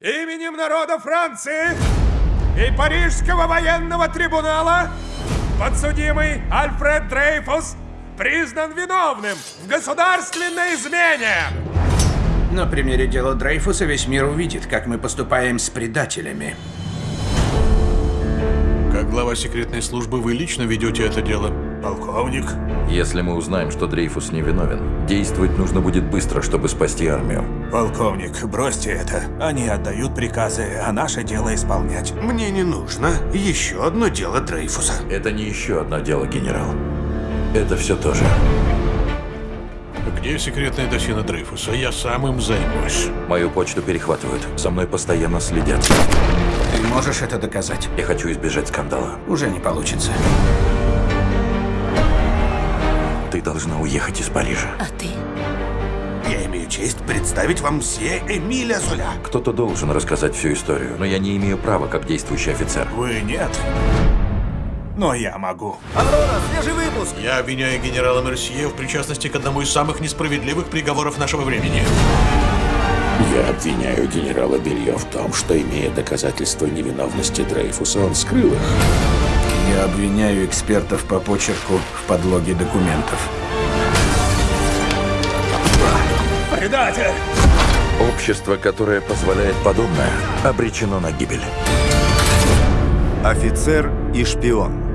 Именем народа Франции и Парижского военного трибунала подсудимый Альфред Дрейфус признан виновным в государственной измене. На примере дела Дрейфуса весь мир увидит, как мы поступаем с предателями. Как глава секретной службы вы лично ведете это дело? Полковник, Если мы узнаем, что Дрейфус невиновен, действовать нужно будет быстро, чтобы спасти армию. полковник, бросьте это. Они отдают приказы, а наше дело исполнять. Мне не нужно еще одно дело Дрейфуса. Это не еще одно дело, генерал. Это все то же. Где секретное досье на Дрейфуса? Я сам им займусь. Мою почту перехватывают. За мной постоянно следят. Ты можешь это доказать? Я хочу избежать скандала. Уже не получится. Ты должна уехать из Парижа. А ты? Я имею честь представить вам все Эмиля Золя. Кто-то должен рассказать всю историю, но я не имею права, как действующий офицер. Вы нет. Но я могу. Я обвиняю генерала Мерсье в причастности к одному из самых несправедливых приговоров нашего времени. Я обвиняю генерала Белье в том, что, имея доказательства невиновности Дрейфуса, он скрыл их. Я обвиняю экспертов по почерку в подлоге документов. Предатель! Общество, которое позволяет подобное, обречено на гибель. Офицер и шпион.